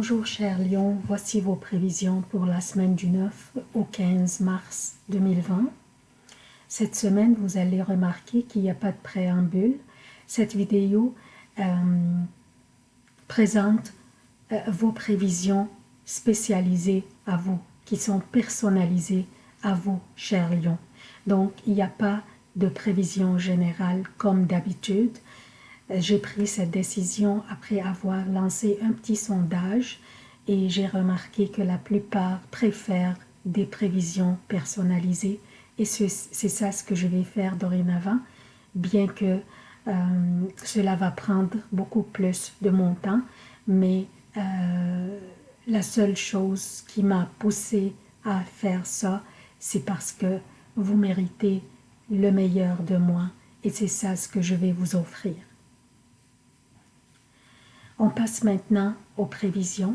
Bonjour chers lions, voici vos prévisions pour la semaine du 9 au 15 mars 2020. Cette semaine, vous allez remarquer qu'il n'y a pas de préambule. Cette vidéo euh, présente euh, vos prévisions spécialisées à vous, qui sont personnalisées à vous, chers lions. Donc, il n'y a pas de prévision générale comme d'habitude. J'ai pris cette décision après avoir lancé un petit sondage et j'ai remarqué que la plupart préfèrent des prévisions personnalisées et c'est ça ce que je vais faire dorénavant, bien que euh, cela va prendre beaucoup plus de mon temps, mais euh, la seule chose qui m'a poussé à faire ça, c'est parce que vous méritez le meilleur de moi et c'est ça ce que je vais vous offrir. On passe maintenant aux prévisions.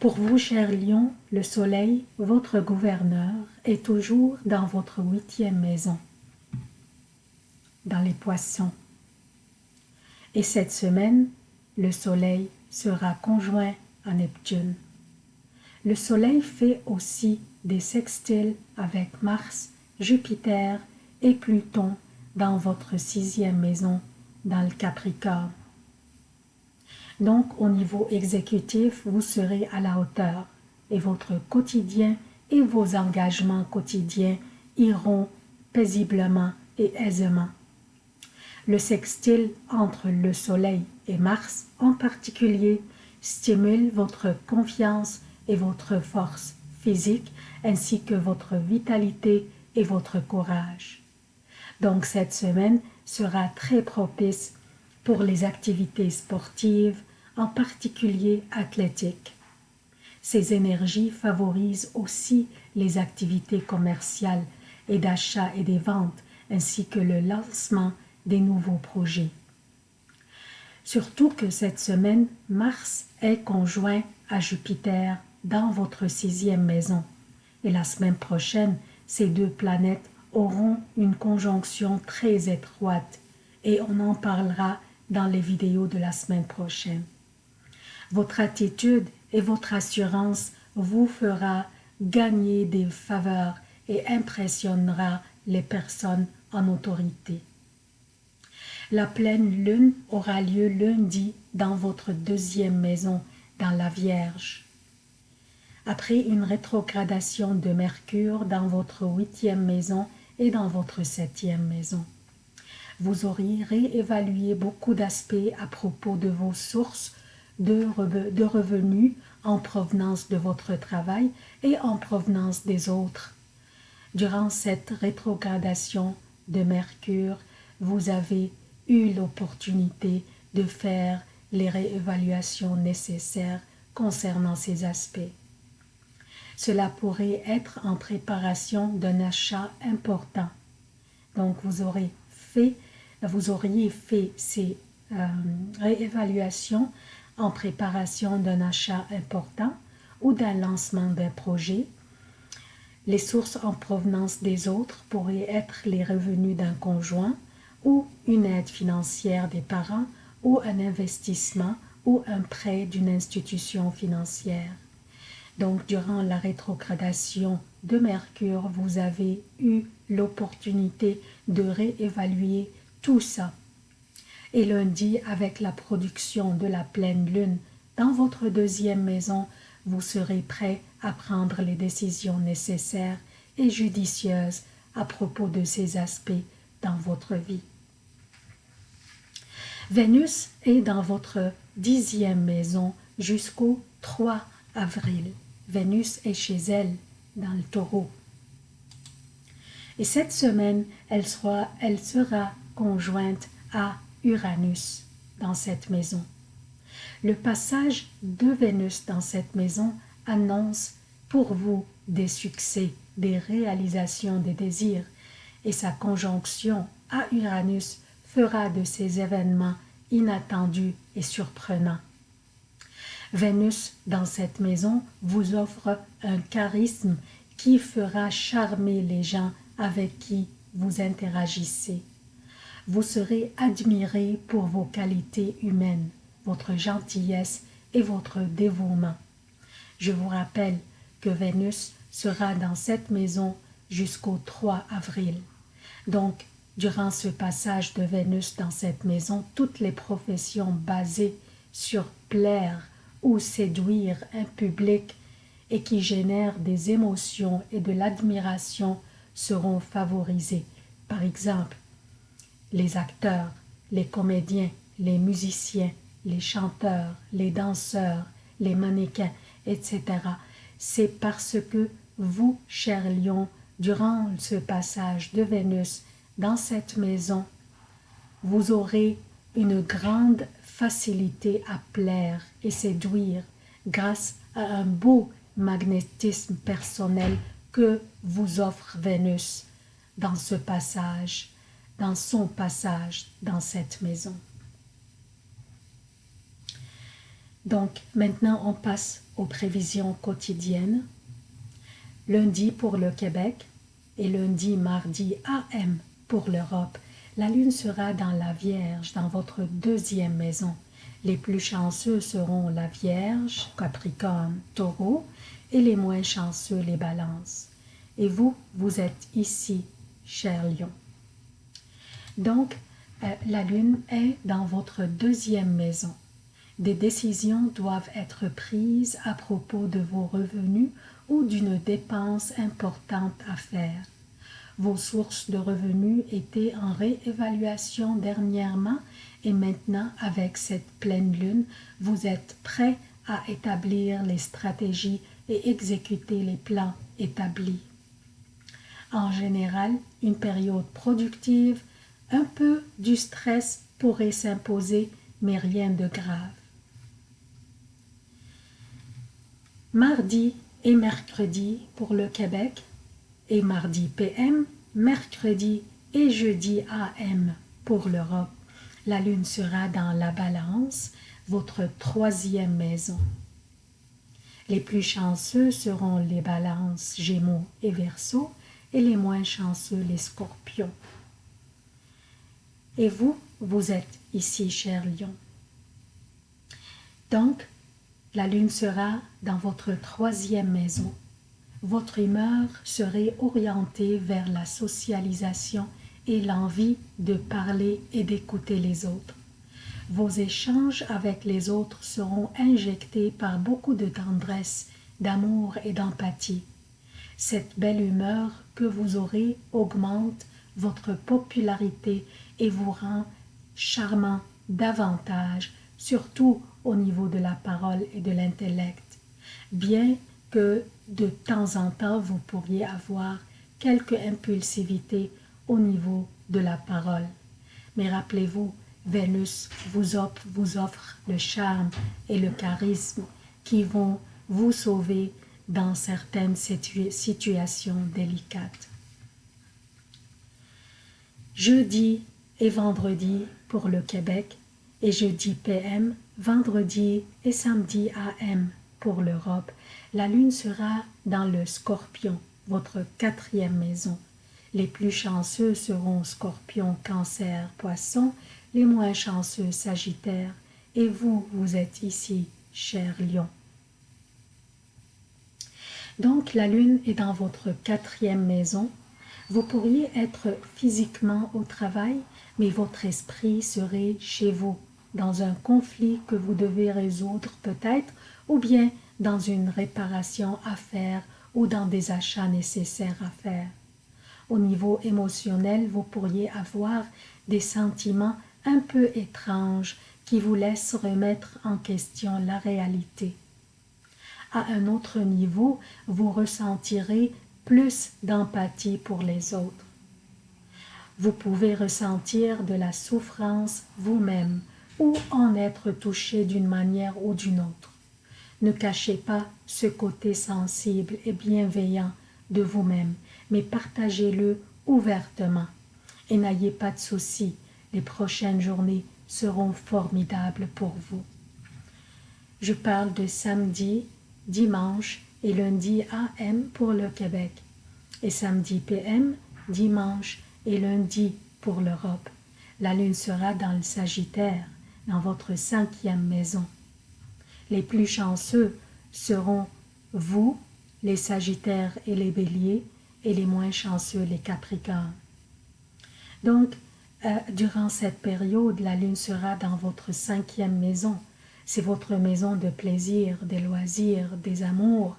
Pour vous, chers lions, le soleil, votre gouverneur, est toujours dans votre huitième maison, dans les poissons. Et cette semaine, le soleil sera conjoint à Neptune. Le soleil fait aussi des sextiles avec Mars, Jupiter et Pluton dans votre sixième maison dans le Capricorne. Donc, au niveau exécutif, vous serez à la hauteur et votre quotidien et vos engagements quotidiens iront paisiblement et aisément. Le sextile entre le Soleil et Mars en particulier stimule votre confiance et votre force physique ainsi que votre vitalité et votre courage. Donc cette semaine, sera très propice pour les activités sportives, en particulier athlétiques. Ces énergies favorisent aussi les activités commerciales et d'achat et des ventes, ainsi que le lancement des nouveaux projets. Surtout que cette semaine, Mars est conjoint à Jupiter dans votre sixième maison. Et la semaine prochaine, ces deux planètes auront une conjonction très étroite et on en parlera dans les vidéos de la semaine prochaine. Votre attitude et votre assurance vous fera gagner des faveurs et impressionnera les personnes en autorité. La pleine lune aura lieu lundi dans votre deuxième maison, dans la Vierge. Après une rétrogradation de Mercure dans votre huitième maison dans votre septième maison. Vous auriez réévalué beaucoup d'aspects à propos de vos sources de revenus en provenance de votre travail et en provenance des autres. Durant cette rétrogradation de Mercure, vous avez eu l'opportunité de faire les réévaluations nécessaires concernant ces aspects. Cela pourrait être en préparation d'un achat important. Donc vous auriez fait ces euh, réévaluations en préparation d'un achat important ou d'un lancement d'un projet. Les sources en provenance des autres pourraient être les revenus d'un conjoint ou une aide financière des parents ou un investissement ou un prêt d'une institution financière. Donc, durant la rétrogradation de Mercure, vous avez eu l'opportunité de réévaluer tout ça. Et lundi, avec la production de la pleine lune dans votre deuxième maison, vous serez prêt à prendre les décisions nécessaires et judicieuses à propos de ces aspects dans votre vie. Vénus est dans votre dixième maison jusqu'au 3 avril. Vénus est chez elle, dans le taureau. Et cette semaine, elle sera, elle sera conjointe à Uranus dans cette maison. Le passage de Vénus dans cette maison annonce pour vous des succès, des réalisations des désirs, et sa conjonction à Uranus fera de ces événements inattendus et surprenants. Vénus, dans cette maison, vous offre un charisme qui fera charmer les gens avec qui vous interagissez. Vous serez admiré pour vos qualités humaines, votre gentillesse et votre dévouement. Je vous rappelle que Vénus sera dans cette maison jusqu'au 3 avril. Donc, durant ce passage de Vénus dans cette maison, toutes les professions basées sur plaire ou séduire un public et qui génèrent des émotions et de l'admiration seront favorisées. Par exemple, les acteurs, les comédiens, les musiciens, les chanteurs, les danseurs, les mannequins, etc. C'est parce que vous, cher lion, durant ce passage de Vénus dans cette maison, vous aurez une grande facilité à plaire et séduire grâce à un beau magnétisme personnel que vous offre Vénus dans ce passage, dans son passage dans cette maison. Donc maintenant on passe aux prévisions quotidiennes. Lundi pour le Québec et lundi, mardi AM pour l'Europe. La lune sera dans la Vierge, dans votre deuxième maison. Les plus chanceux seront la Vierge, Capricorne, Taureau, et les moins chanceux les balances. Et vous, vous êtes ici, cher lion. Donc, euh, la lune est dans votre deuxième maison. Des décisions doivent être prises à propos de vos revenus ou d'une dépense importante à faire. Vos sources de revenus étaient en réévaluation dernièrement et maintenant, avec cette pleine lune, vous êtes prêt à établir les stratégies et exécuter les plans établis. En général, une période productive, un peu du stress pourrait s'imposer, mais rien de grave. Mardi et mercredi pour le Québec et mardi PM, mercredi et jeudi AM pour l'Europe. La lune sera dans la balance, votre troisième maison. Les plus chanceux seront les balances, gémeaux et verseaux, et les moins chanceux les scorpions. Et vous, vous êtes ici, cher lion. Donc, la lune sera dans votre troisième maison. Votre humeur serait orientée vers la socialisation et l'envie de parler et d'écouter les autres. Vos échanges avec les autres seront injectés par beaucoup de tendresse, d'amour et d'empathie. Cette belle humeur que vous aurez augmente votre popularité et vous rend charmant davantage, surtout au niveau de la parole et de l'intellect. Bien que de temps en temps vous pourriez avoir quelque impulsivité au niveau de la parole. Mais rappelez-vous, Vénus vous offre, vous offre le charme et le charisme qui vont vous sauver dans certaines situations délicates. Jeudi et vendredi pour le Québec et jeudi PM, vendredi et samedi AM pour l'Europe, la lune sera dans le scorpion, votre quatrième maison. Les plus chanceux seront scorpion, cancer, poisson, les moins chanceux Sagittaire, et vous, vous êtes ici, cher Lion. Donc la lune est dans votre quatrième maison. Vous pourriez être physiquement au travail, mais votre esprit serait chez vous, dans un conflit que vous devez résoudre peut-être, ou bien dans une réparation à faire ou dans des achats nécessaires à faire. Au niveau émotionnel, vous pourriez avoir des sentiments un peu étrange qui vous laisse remettre en question la réalité. À un autre niveau, vous ressentirez plus d'empathie pour les autres. Vous pouvez ressentir de la souffrance vous-même ou en être touché d'une manière ou d'une autre. Ne cachez pas ce côté sensible et bienveillant de vous-même, mais partagez-le ouvertement. Et n'ayez pas de soucis, les prochaines journées seront formidables pour vous. Je parle de samedi, dimanche et lundi AM pour le Québec et samedi PM, dimanche et lundi pour l'Europe. La lune sera dans le Sagittaire, dans votre cinquième maison. Les plus chanceux seront vous, les Sagittaires et les Béliers, et les moins chanceux, les Capricornes. Donc, euh, durant cette période, la Lune sera dans votre cinquième maison. C'est votre maison de plaisir, des loisirs, des amours.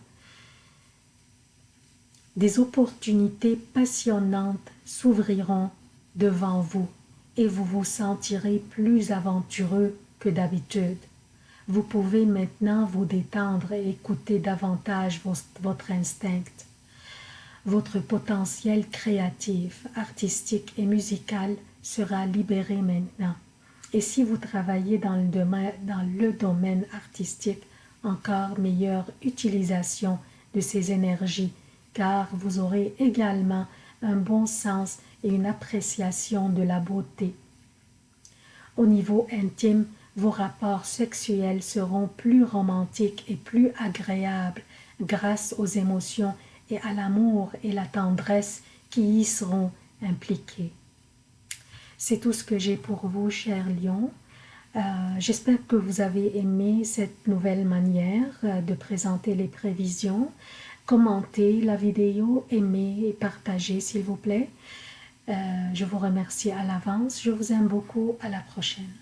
Des opportunités passionnantes s'ouvriront devant vous et vous vous sentirez plus aventureux que d'habitude. Vous pouvez maintenant vous détendre et écouter davantage votre instinct. Votre potentiel créatif, artistique et musical sera libéré maintenant. Et si vous travaillez dans le domaine, artistique, encore meilleure utilisation de ces énergies, car vous aurez également un bon sens et une appréciation de la beauté. Au niveau intime, vos rapports sexuels seront plus romantiques et plus agréables grâce aux émotions et à l'amour et la tendresse qui y seront impliqués. C'est tout ce que j'ai pour vous, cher Lion. Euh, j'espère que vous avez aimé cette nouvelle manière euh, de présenter les prévisions. Commentez la vidéo, aimez et partagez s'il vous plaît. Euh, je vous remercie à l'avance. Je vous aime beaucoup. À la prochaine.